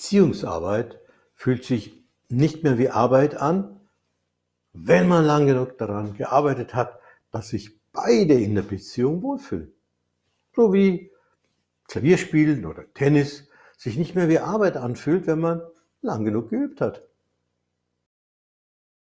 Beziehungsarbeit fühlt sich nicht mehr wie Arbeit an, wenn man lang genug daran gearbeitet hat, dass sich beide in der Beziehung wohlfühlen. So wie Klavierspielen oder Tennis sich nicht mehr wie Arbeit anfühlt, wenn man lang genug geübt hat.